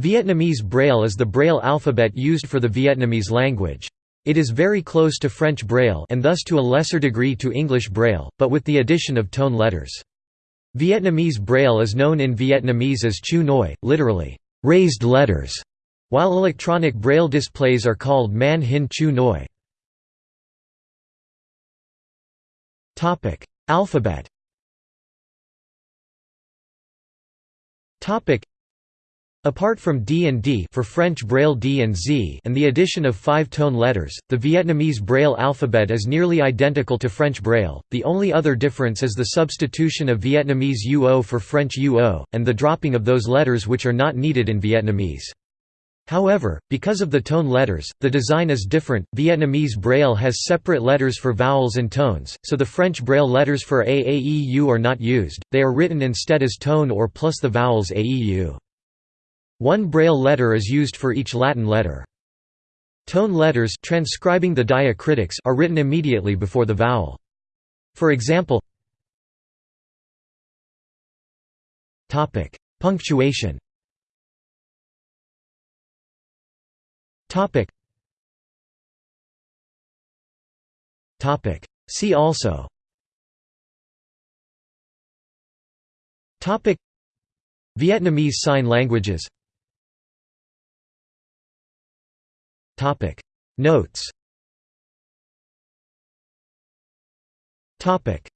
Vietnamese Braille is the Braille alphabet used for the Vietnamese language. It is very close to French Braille and thus to a lesser degree to English Braille, but with the addition of tone letters. Vietnamese Braille is known in Vietnamese as Chu Noi, literally, raised letters, while electronic Braille displays are called Man Hin Chu Noi. Alphabet Apart from D and D for French Braille D and Z and the addition of five-tone letters, the Vietnamese Braille alphabet is nearly identical to French Braille, the only other difference is the substitution of Vietnamese UO for French UO, and the dropping of those letters which are not needed in Vietnamese. However, because of the tone letters, the design is different. Vietnamese Braille has separate letters for vowels and tones, so the French Braille letters for A, A, E, U are not used, they are written instead as tone or plus the vowels A, E, U. One Braille letter is used for each Latin letter. Tone letters transcribing the diacritics are written immediately before the vowel. For example Punctuation See also Vietnamese Sign Languages Topic. Notes. Topic